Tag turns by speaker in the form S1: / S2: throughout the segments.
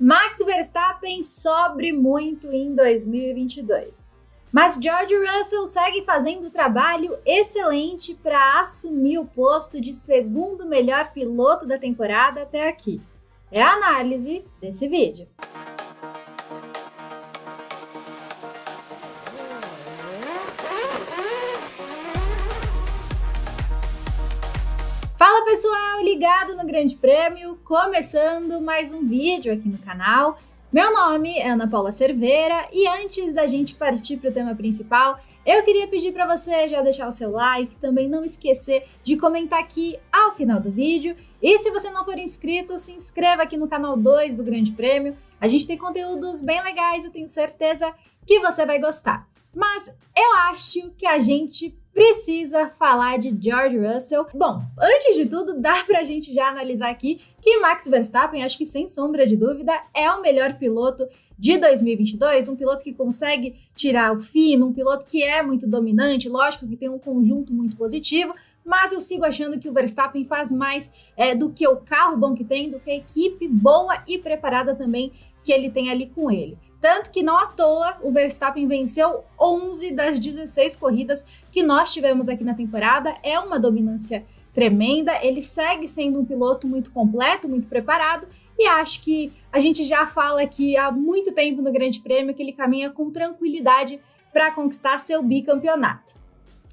S1: Max Verstappen sobre muito em 2022. Mas George Russell segue fazendo trabalho excelente para assumir o posto de segundo melhor piloto da temporada até aqui. É a análise desse vídeo. Fala pessoal, ligado no Grande Prêmio, começando mais um vídeo aqui no canal. Meu nome é Ana Paula Cerveira e antes da gente partir para o tema principal, eu queria pedir para você já deixar o seu like, também não esquecer de comentar aqui ao final do vídeo. E se você não for inscrito, se inscreva aqui no canal 2 do Grande Prêmio. A gente tem conteúdos bem legais, eu tenho certeza que você vai gostar. Mas eu acho que a gente precisa falar de George Russell. Bom, antes de tudo, dá pra gente já analisar aqui que Max Verstappen, acho que sem sombra de dúvida, é o melhor piloto de 2022, um piloto que consegue tirar o fino, um piloto que é muito dominante, lógico que tem um conjunto muito positivo, mas eu sigo achando que o Verstappen faz mais é, do que o carro bom que tem, do que a equipe boa e preparada também que ele tem ali com ele. Tanto que não à toa o Verstappen venceu 11 das 16 corridas que nós tivemos aqui na temporada. É uma dominância tremenda. Ele segue sendo um piloto muito completo, muito preparado. E acho que a gente já fala aqui há muito tempo no Grande Prêmio que ele caminha com tranquilidade para conquistar seu bicampeonato.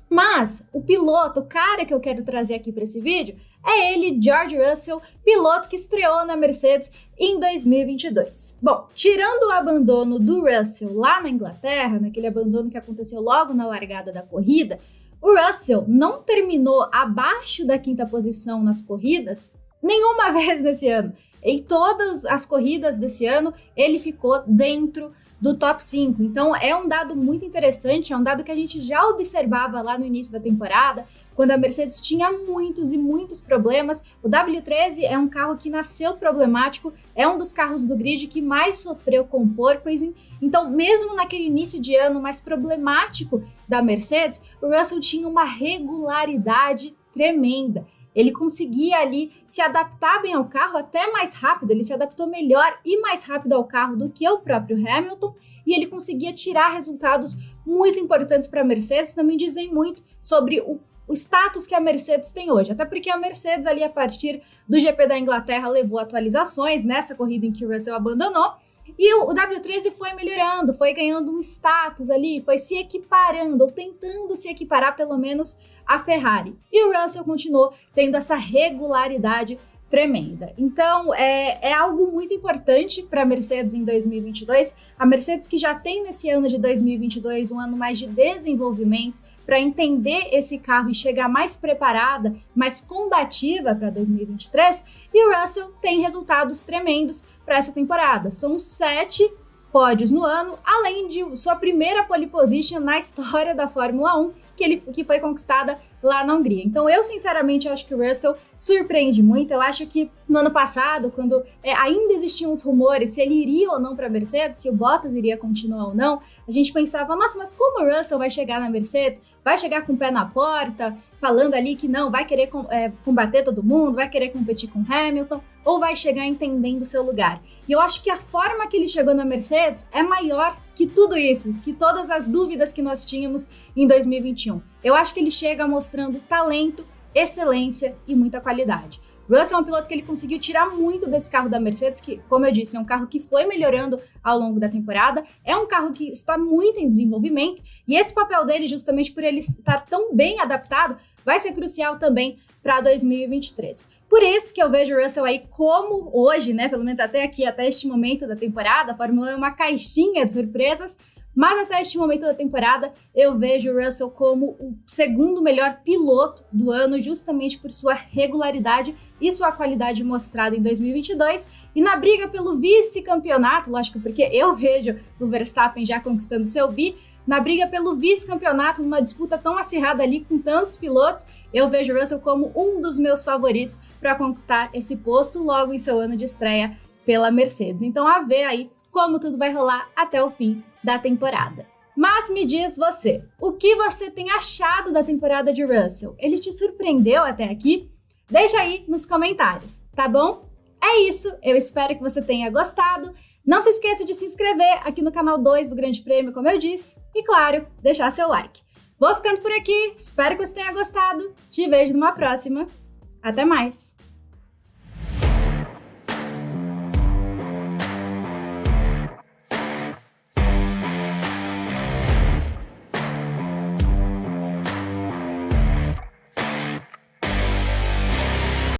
S1: Mas o piloto, o cara que eu quero trazer aqui para esse vídeo, é ele, George Russell, piloto que estreou na Mercedes em 2022. Bom, tirando o abandono do Russell lá na Inglaterra, naquele abandono que aconteceu logo na largada da corrida, o Russell não terminou abaixo da quinta posição nas corridas nenhuma vez nesse ano. Em todas as corridas desse ano, ele ficou dentro do top 5. Então é um dado muito interessante, é um dado que a gente já observava lá no início da temporada, quando a Mercedes tinha muitos e muitos problemas. O W13 é um carro que nasceu problemático, é um dos carros do grid que mais sofreu com porpoising. Então, mesmo naquele início de ano mais problemático da Mercedes, o Russell tinha uma regularidade tremenda ele conseguia ali se adaptar bem ao carro até mais rápido, ele se adaptou melhor e mais rápido ao carro do que o próprio Hamilton e ele conseguia tirar resultados muito importantes para a Mercedes, também dizem muito sobre o, o status que a Mercedes tem hoje, até porque a Mercedes ali a partir do GP da Inglaterra levou atualizações nessa corrida em que o Russell abandonou, e o, o W13 foi melhorando, foi ganhando um status ali, foi se equiparando, ou tentando se equiparar pelo menos a Ferrari. E o Russell continuou tendo essa regularidade tremenda. Então, é, é algo muito importante para a Mercedes em 2022. A Mercedes que já tem nesse ano de 2022 um ano mais de desenvolvimento, para entender esse carro e chegar mais preparada, mais combativa para 2023. E o Russell tem resultados tremendos para essa temporada. São sete pódios no ano, além de sua primeira pole position na história da Fórmula 1, que, ele, que foi conquistada lá na Hungria. Então eu sinceramente acho que o Russell surpreende muito. Eu acho que no ano passado, quando é, ainda existiam os rumores se ele iria ou não para a Mercedes, se o Bottas iria continuar ou não, a gente pensava, nossa, mas como o Russell vai chegar na Mercedes? Vai chegar com o pé na porta, falando ali que não, vai querer é, combater todo mundo, vai querer competir com Hamilton, ou vai chegar entendendo o seu lugar? E eu acho que a forma que ele chegou na Mercedes é maior que tudo isso, que todas as dúvidas que nós tínhamos em 2021. Eu acho que ele chega mostrando talento, excelência e muita qualidade. Russell é um piloto que ele conseguiu tirar muito desse carro da Mercedes, que, como eu disse, é um carro que foi melhorando ao longo da temporada, é um carro que está muito em desenvolvimento, e esse papel dele, justamente por ele estar tão bem adaptado, vai ser crucial também para 2023. Por isso que eu vejo o Russell aí como hoje, né, pelo menos até aqui, até este momento da temporada, a Fórmula 1 é uma caixinha de surpresas, mas até este momento da temporada, eu vejo o Russell como o segundo melhor piloto do ano, justamente por sua regularidade e sua qualidade mostrada em 2022. E na briga pelo vice-campeonato, lógico, porque eu vejo o Verstappen já conquistando seu bi, na briga pelo vice-campeonato, numa disputa tão acirrada ali com tantos pilotos, eu vejo Russell como um dos meus favoritos para conquistar esse posto logo em seu ano de estreia pela Mercedes. Então, a ver aí como tudo vai rolar até o fim da temporada. Mas me diz você, o que você tem achado da temporada de Russell? Ele te surpreendeu até aqui? Deixa aí nos comentários, tá bom? É isso, eu espero que você tenha gostado. Não se esqueça de se inscrever aqui no canal 2 do Grande Prêmio, como eu disse, e claro, deixar seu like. Vou ficando por aqui, espero que você tenha gostado. Te vejo numa próxima. Até mais!